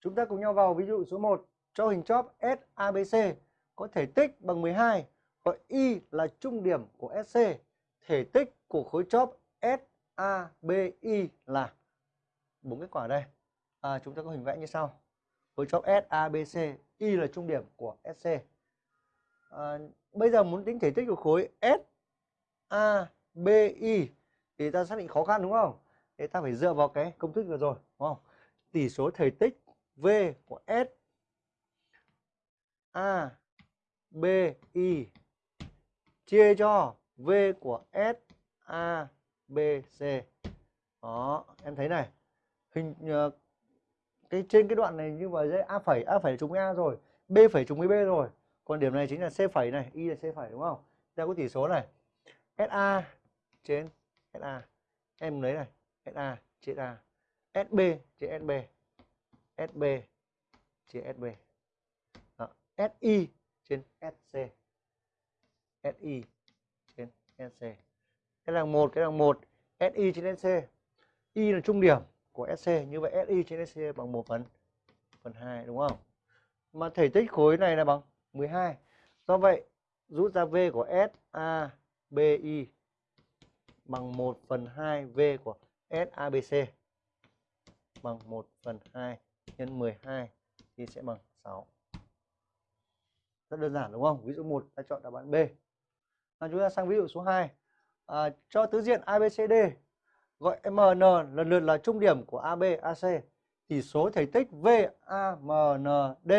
Chúng ta cùng nhau vào ví dụ số 1 cho hình chóp SABC có thể tích bằng 12 gọi Y là trung điểm của SC. Thể tích của khối chóp SABI là bốn kết quả đây. À, chúng ta có hình vẽ như sau. Khối chóp SABC, Y là trung điểm của SC. À, bây giờ muốn tính thể tích của khối SABI thì ta xác định khó khăn đúng không? Thế ta phải dựa vào cái công thức vừa rồi, đúng không? Tỷ số thể tích V của S A B I chia cho V của S A B C. Đó, em thấy này. Hình uh, cái trên cái đoạn này như vậy dễ A phẩy A phẩy trùng với A rồi, B phẩy trùng với B rồi. Còn điểm này chính là C phẩy này, Y là C phẩy đúng không? Ta có tỷ số này. SA trên SA. Em lấy này, SA trên A. SB trên SB. SB chia SB. Đó. SI trên SC. SI trên SC. Cái đằng một, cái đằng một. SI trên SC. Y là trung điểm của SC. Như vậy SI trên SC bằng 1 phần phần 2 đúng không? Mà thể tích khối này là bằng 12. Do vậy rút ra V của SABI bằng 1 phần 2 V của SABC bằng 1 phần 2 nhân 12 thì sẽ bằng 6. Rất đơn giản đúng không? Ví dụ 1 ta chọn đáp án B. Và chúng ta sang ví dụ số 2. À, cho tứ diện ABCD gọi MN lần lượt là trung điểm của AB, AC. Tỷ số thể tích VAMND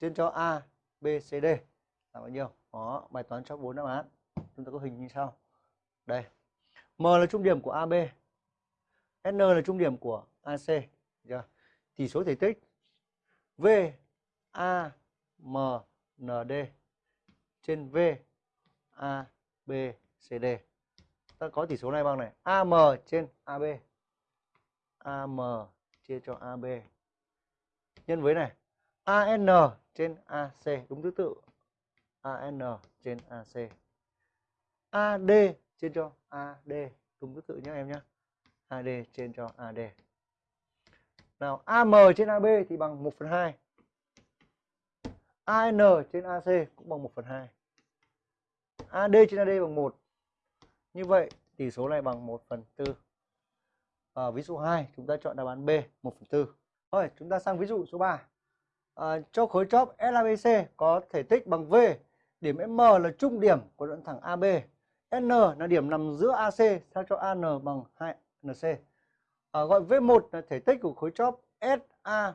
trên cho A, B, C, D là bao nhiêu? Đó, bài toán cho 4 đáp án. Chúng ta có hình như sau. Đây. M là trung điểm của AB. N là trung điểm của AC. Chưa? Chỉ số thể tích V A M N D trên V A B C D. Ta có tỉ số này bằng này, AM trên AB. AM chia cho AB. Nhân với này, AN trên AC đúng thứ tự. AN trên AC. AD trên cho AD đúng thứ tự nhé em nhé. AD trên cho AD. Nào AM trên AB thì bằng 1 phần 2. AN trên AC cũng bằng 1 phần 2. AD trên AD bằng 1. Như vậy tỷ số này bằng 1 phần 4. À, ví dụ 2 chúng ta chọn đáp án B 1 phần 4. Rồi chúng ta sang ví dụ số 3. À, cho khối chóp LABC có thể tích bằng V. Điểm M là trung điểm của đoạn thẳng AB. N là điểm nằm giữa AC sao cho AN bằng 2NC. À, gọi V1 là thể tích của khối chóp SA